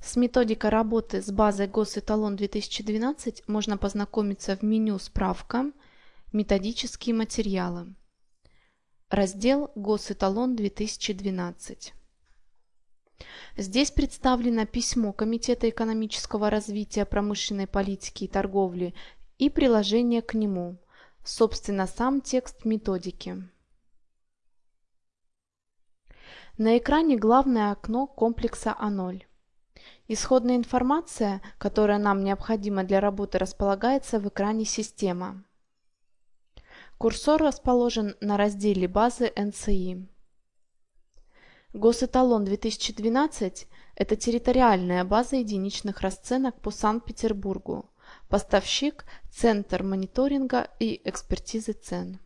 С методикой работы с базой Госэталон 2012 можно познакомиться в меню «Справка», «Методические материалы». Раздел «Госэталон 2012». Здесь представлено письмо Комитета экономического развития, промышленной политики и торговли и приложение к нему, собственно сам текст методики. На экране главное окно комплекса А0. Исходная информация, которая нам необходима для работы, располагается в экране «Система». Курсор расположен на разделе базы НЦИ. Госэталон 2012 – это территориальная база единичных расценок по Санкт-Петербургу, поставщик – Центр мониторинга и экспертизы цен.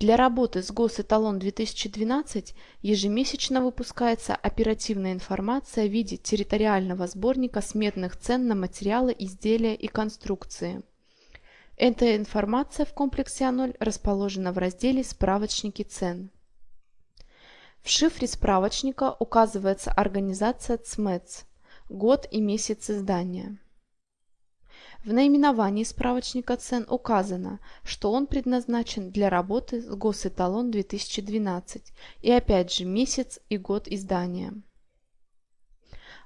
Для работы с Госэталон 2012 ежемесячно выпускается оперативная информация в виде территориального сборника сметных цен на материалы, изделия и конструкции. Эта информация в комплексе А0 расположена в разделе «Справочники цен». В шифре справочника указывается организация ЦМЭЦ, год и месяц издания. В наименовании справочника цен указано, что он предназначен для работы с Госэталон 2012 и опять же месяц и год издания.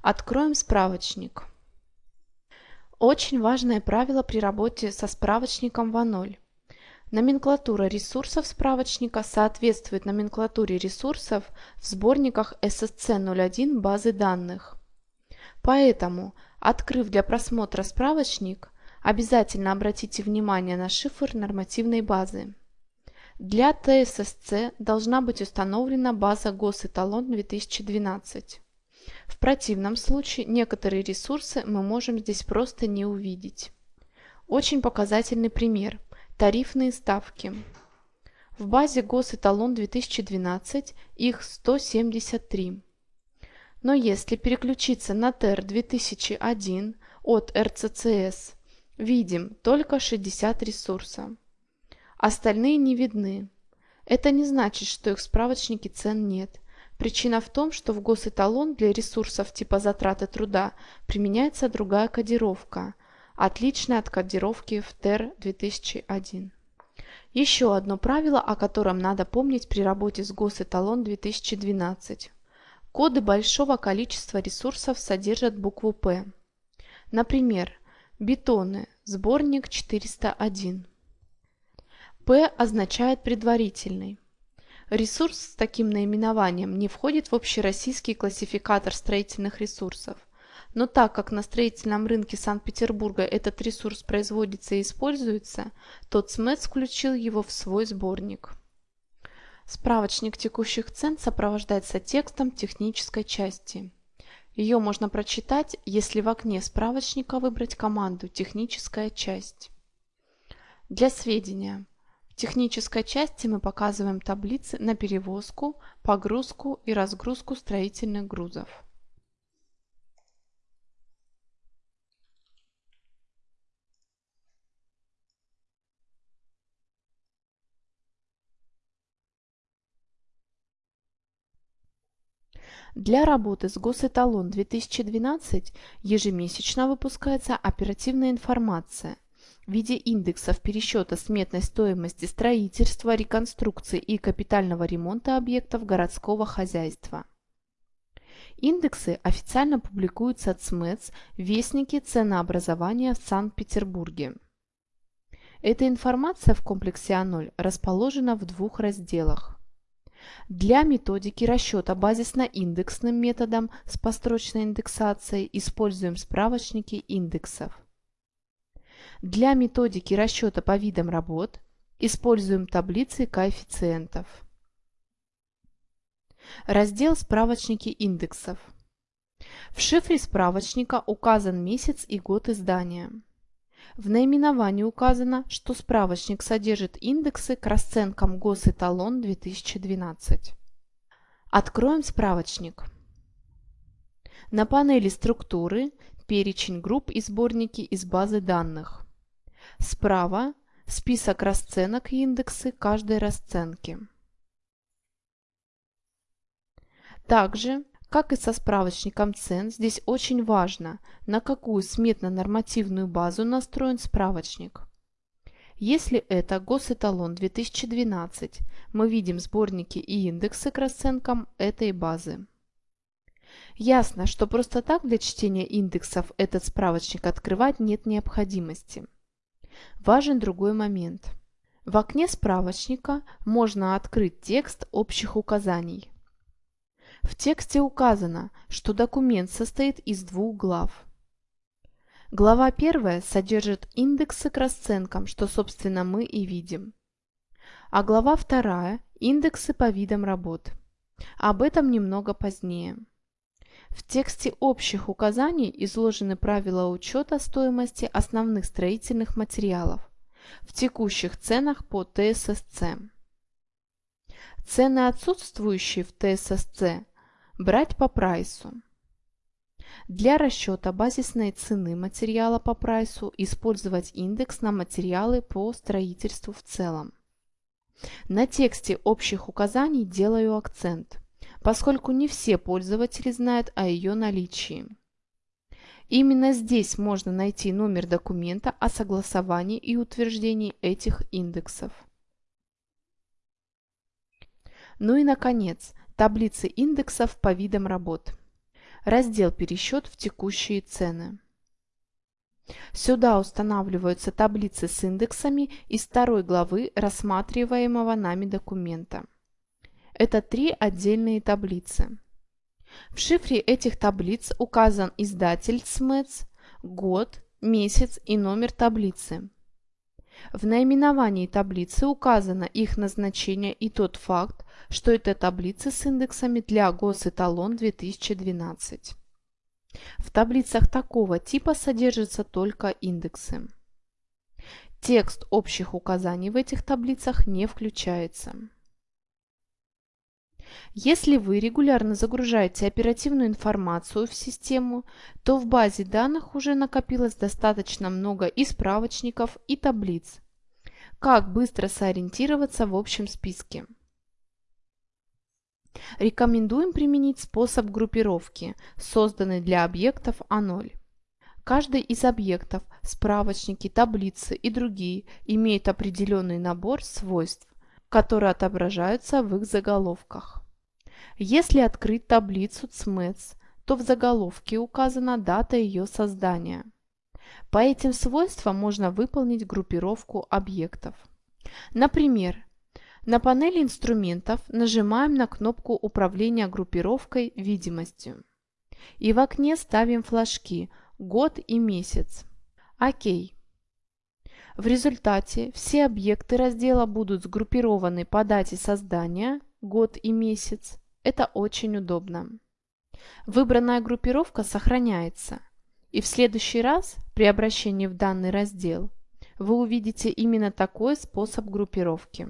Откроем справочник. Очень важное правило при работе со справочником ВА0. Номенклатура ресурсов справочника соответствует номенклатуре ресурсов в сборниках SSC01 базы данных. Поэтому, открыв для просмотра справочник, обязательно обратите внимание на шифр нормативной базы. Для ТССЦ должна быть установлена база Госэталон 2012. В противном случае некоторые ресурсы мы можем здесь просто не увидеть. Очень показательный пример – Тарифные ставки. В базе Госэталон 2012 их 173. Но если переключиться на ТЭР 2001 от РЦЦС, видим только 60 ресурсов. Остальные не видны. Это не значит, что их в справочнике цен нет. Причина в том, что в госэталон для ресурсов типа затраты труда применяется другая кодировка – отличная от кодировки в ТЭР 2001. Еще одно правило, о котором надо помнить при работе с Госэталон 2012. Коды большого количества ресурсов содержат букву «П». Например, бетоны, сборник 401. П означает предварительный. Ресурс с таким наименованием не входит в общероссийский классификатор строительных ресурсов – но так как на строительном рынке Санкт-Петербурга этот ресурс производится и используется, то ЦМЭЦ включил его в свой сборник. Справочник текущих цен сопровождается текстом технической части. Ее можно прочитать, если в окне справочника выбрать команду «Техническая часть». Для сведения, в технической части мы показываем таблицы на перевозку, погрузку и разгрузку строительных грузов. Для работы с Госэталон 2012 ежемесячно выпускается оперативная информация в виде индексов пересчета сметной стоимости строительства, реконструкции и капитального ремонта объектов городского хозяйства. Индексы официально публикуются от СМЭЦ в Вестнике ценообразования в Санкт-Петербурге. Эта информация в комплексе А0 расположена в двух разделах. Для методики расчета базисно-индексным методом с построчной индексацией используем справочники индексов. Для методики расчета по видам работ используем таблицы коэффициентов. Раздел «Справочники индексов». В шифре справочника указан месяц и год издания. В наименовании указано, что справочник содержит индексы к расценкам Госэталон 2012. Откроем справочник. На панели структуры перечень групп и сборники из базы данных. Справа список расценок и индексы каждой расценки. Также Как и со справочником цен, здесь очень важно, на какую сметно-нормативную базу настроен справочник. Если это госэталон 2012, мы видим сборники и индексы к расценкам этой базы. Ясно, что просто так для чтения индексов этот справочник открывать нет необходимости. Важен другой момент. В окне справочника можно открыть текст общих указаний. В тексте указано, что документ состоит из двух глав. Глава 1 содержит индексы к расценкам, что собственно мы и видим. А глава 2 – индексы по видам работ. Об этом немного позднее. В тексте общих указаний изложены правила учета стоимости основных строительных материалов в текущих ценах по ТССЦ. Цены, отсутствующие в ТССЦ, брать по прайсу. Для расчета базисной цены материала по прайсу использовать индекс на материалы по строительству в целом. На тексте общих указаний делаю акцент, поскольку не все пользователи знают о ее наличии. Именно здесь можно найти номер документа о согласовании и утверждении этих индексов. Ну и наконец, таблицы индексов по видам работ. Раздел «Пересчет в текущие цены». Сюда устанавливаются таблицы с индексами из второй главы рассматриваемого нами документа. Это три отдельные таблицы. В шифре этих таблиц указан издатель СМЭЦ, год, месяц и номер таблицы. В наименовании таблицы указано их назначение и тот факт, что это таблицы с индексами для госэталон 2012. В таблицах такого типа содержатся только индексы. Текст общих указаний в этих таблицах не включается. Если вы регулярно загружаете оперативную информацию в систему, то в базе данных уже накопилось достаточно много и справочников, и таблиц. Как быстро сориентироваться в общем списке? Рекомендуем применить способ группировки, созданный для объектов А0. Каждый из объектов, справочники, таблицы и другие имеет определенный набор свойств, которые отображаются в их заголовках. Если открыть таблицу CMETS, то в заголовке указана дата ее создания. По этим свойствам можно выполнить группировку объектов. Например, на панели инструментов нажимаем на кнопку управления группировкой видимостью. И в окне ставим флажки «Год» и «Месяц». ОК. В результате все объекты раздела будут сгруппированы по дате создания, год и месяц. Это очень удобно. Выбранная группировка сохраняется. И в следующий раз при обращении в данный раздел вы увидите именно такой способ группировки.